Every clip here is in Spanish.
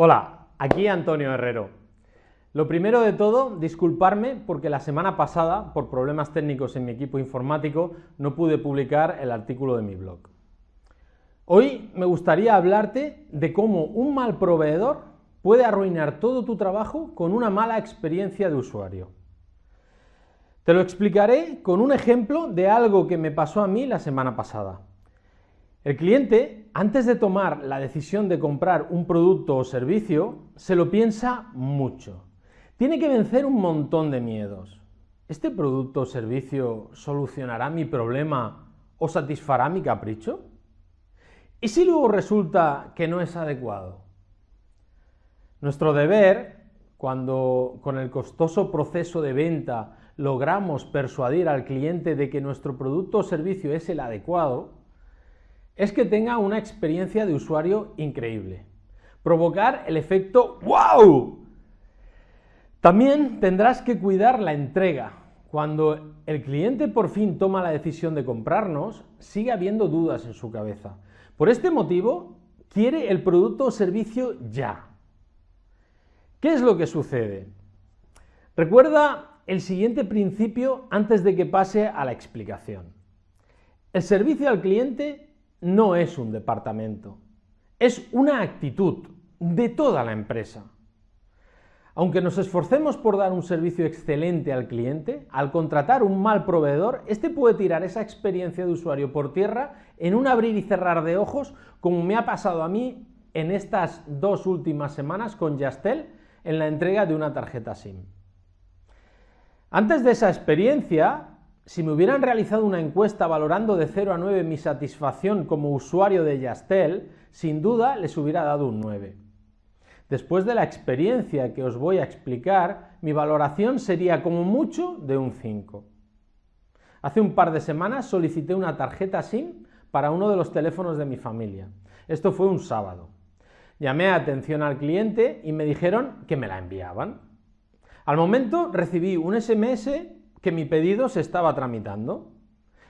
Hola, aquí Antonio Herrero. Lo primero de todo, disculparme porque la semana pasada, por problemas técnicos en mi equipo informático, no pude publicar el artículo de mi blog. Hoy me gustaría hablarte de cómo un mal proveedor puede arruinar todo tu trabajo con una mala experiencia de usuario. Te lo explicaré con un ejemplo de algo que me pasó a mí la semana pasada. El cliente, antes de tomar la decisión de comprar un producto o servicio, se lo piensa mucho. Tiene que vencer un montón de miedos. ¿Este producto o servicio solucionará mi problema o satisfará mi capricho? ¿Y si luego resulta que no es adecuado? Nuestro deber, cuando con el costoso proceso de venta logramos persuadir al cliente de que nuestro producto o servicio es el adecuado, es que tenga una experiencia de usuario increíble. Provocar el efecto ¡Wow! También tendrás que cuidar la entrega. Cuando el cliente por fin toma la decisión de comprarnos, sigue habiendo dudas en su cabeza. Por este motivo, quiere el producto o servicio ya. ¿Qué es lo que sucede? Recuerda el siguiente principio antes de que pase a la explicación. El servicio al cliente no es un departamento, es una actitud de toda la empresa. Aunque nos esforcemos por dar un servicio excelente al cliente, al contratar un mal proveedor, este puede tirar esa experiencia de usuario por tierra en un abrir y cerrar de ojos, como me ha pasado a mí en estas dos últimas semanas con Yastel en la entrega de una tarjeta SIM. Antes de esa experiencia, si me hubieran realizado una encuesta valorando de 0 a 9 mi satisfacción como usuario de Yastel, sin duda les hubiera dado un 9. Después de la experiencia que os voy a explicar, mi valoración sería como mucho de un 5. Hace un par de semanas solicité una tarjeta SIM para uno de los teléfonos de mi familia. Esto fue un sábado. Llamé a atención al cliente y me dijeron que me la enviaban. Al momento recibí un SMS que mi pedido se estaba tramitando.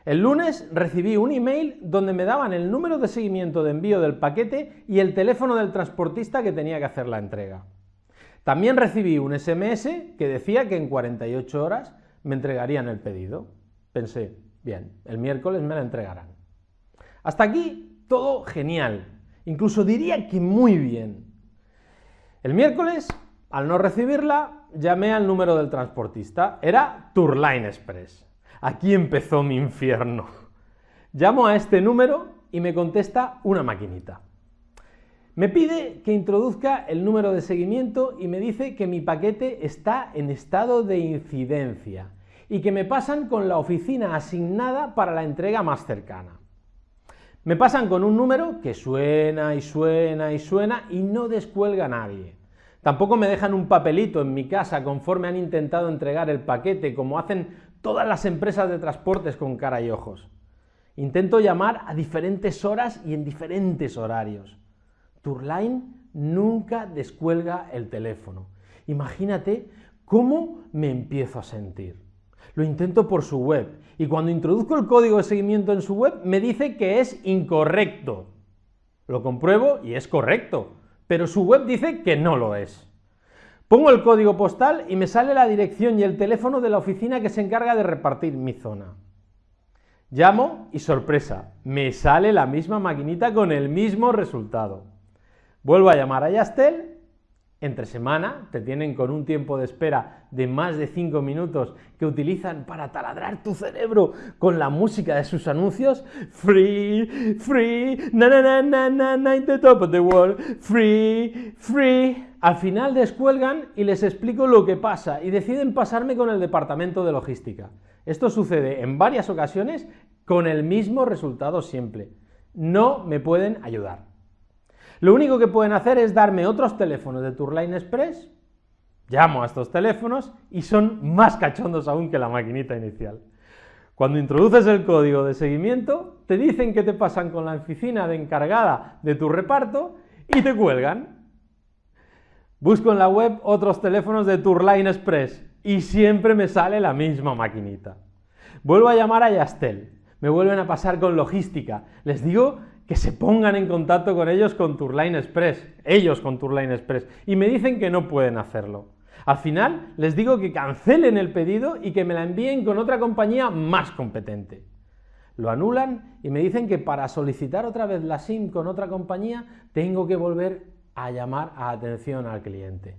El lunes recibí un email donde me daban el número de seguimiento de envío del paquete y el teléfono del transportista que tenía que hacer la entrega. También recibí un SMS que decía que en 48 horas me entregarían el pedido. Pensé, bien, el miércoles me la entregarán. Hasta aquí todo genial, incluso diría que muy bien. El miércoles, al no recibirla, llamé al número del transportista. Era Tourline Express. Aquí empezó mi infierno. Llamo a este número y me contesta una maquinita. Me pide que introduzca el número de seguimiento y me dice que mi paquete está en estado de incidencia y que me pasan con la oficina asignada para la entrega más cercana. Me pasan con un número que suena y suena y suena y no descuelga nadie. Tampoco me dejan un papelito en mi casa conforme han intentado entregar el paquete, como hacen todas las empresas de transportes con cara y ojos. Intento llamar a diferentes horas y en diferentes horarios. Tourline nunca descuelga el teléfono. Imagínate cómo me empiezo a sentir. Lo intento por su web y cuando introduzco el código de seguimiento en su web me dice que es incorrecto. Lo compruebo y es correcto pero su web dice que no lo es. Pongo el código postal y me sale la dirección y el teléfono de la oficina que se encarga de repartir mi zona. Llamo y sorpresa, me sale la misma maquinita con el mismo resultado. Vuelvo a llamar a Yastel entre semana te tienen con un tiempo de espera de más de 5 minutos que utilizan para taladrar tu cerebro con la música de sus anuncios. Free, free, na na na na na, in the top of the world, free, free. Al final descuelgan y les explico lo que pasa y deciden pasarme con el departamento de logística. Esto sucede en varias ocasiones con el mismo resultado siempre. No me pueden ayudar. Lo único que pueden hacer es darme otros teléfonos de Tourline Express, llamo a estos teléfonos y son más cachondos aún que la maquinita inicial. Cuando introduces el código de seguimiento, te dicen que te pasan con la oficina de encargada de tu reparto y te cuelgan. Busco en la web otros teléfonos de Tourline Express y siempre me sale la misma maquinita. Vuelvo a llamar a Yastel, me vuelven a pasar con logística, les digo que se pongan en contacto con ellos con Tourline Express, ellos con Tourline Express, y me dicen que no pueden hacerlo. Al final les digo que cancelen el pedido y que me la envíen con otra compañía más competente. Lo anulan y me dicen que para solicitar otra vez la SIM con otra compañía tengo que volver a llamar a atención al cliente.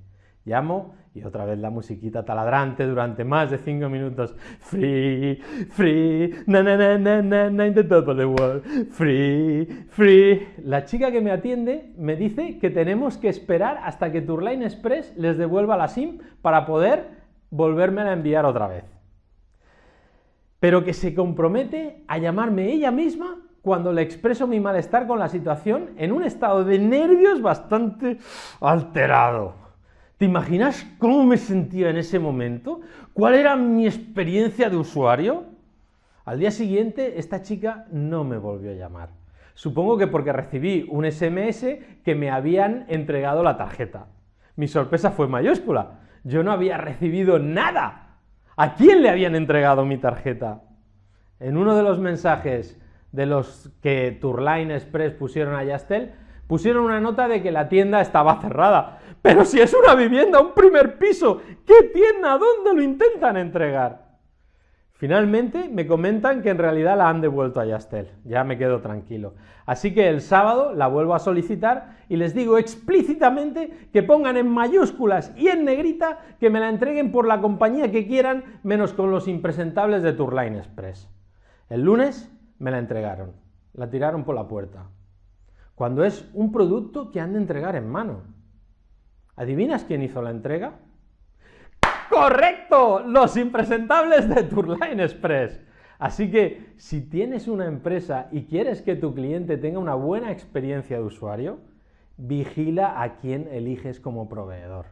Llamo y otra vez la musiquita taladrante durante más de 5 minutos. Free, free, na na na na na in the top of the world. Free, free. La chica que me atiende me dice que tenemos que esperar hasta que Tourline Express les devuelva la SIM para poder volverme a enviar otra vez. Pero que se compromete a llamarme ella misma cuando le expreso mi malestar con la situación en un estado de nervios bastante alterado. ¿Te imaginas cómo me sentía en ese momento? ¿Cuál era mi experiencia de usuario? Al día siguiente, esta chica no me volvió a llamar. Supongo que porque recibí un SMS que me habían entregado la tarjeta. Mi sorpresa fue mayúscula. Yo no había recibido nada. ¿A quién le habían entregado mi tarjeta? En uno de los mensajes de los que Tourline Express pusieron a Yastel, pusieron una nota de que la tienda estaba cerrada. Pero si es una vivienda, un primer piso, ¿qué tienda? ¿Dónde lo intentan entregar? Finalmente me comentan que en realidad la han devuelto a Yastel, ya me quedo tranquilo. Así que el sábado la vuelvo a solicitar y les digo explícitamente que pongan en mayúsculas y en negrita que me la entreguen por la compañía que quieran, menos con los impresentables de Tourline Express. El lunes me la entregaron, la tiraron por la puerta, cuando es un producto que han de entregar en mano. ¿Adivinas quién hizo la entrega? ¡Correcto! Los impresentables de Tourline Express. Así que si tienes una empresa y quieres que tu cliente tenga una buena experiencia de usuario, vigila a quién eliges como proveedor.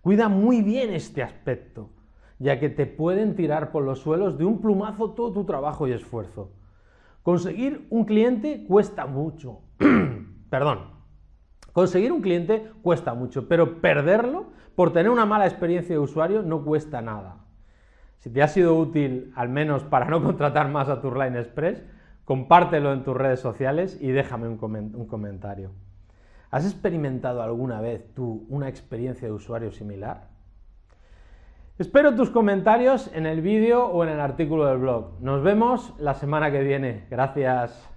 Cuida muy bien este aspecto, ya que te pueden tirar por los suelos de un plumazo todo tu trabajo y esfuerzo. Conseguir un cliente cuesta mucho. Perdón, Conseguir un cliente cuesta mucho, pero perderlo por tener una mala experiencia de usuario no cuesta nada. Si te ha sido útil, al menos para no contratar más a Tourline Express, compártelo en tus redes sociales y déjame un, comentario. ¿Has experimentado alguna vez tú una experiencia de usuario similar? Espero tus comentarios en el vídeo o en el artículo del blog. Nos vemos la semana que viene. Gracias.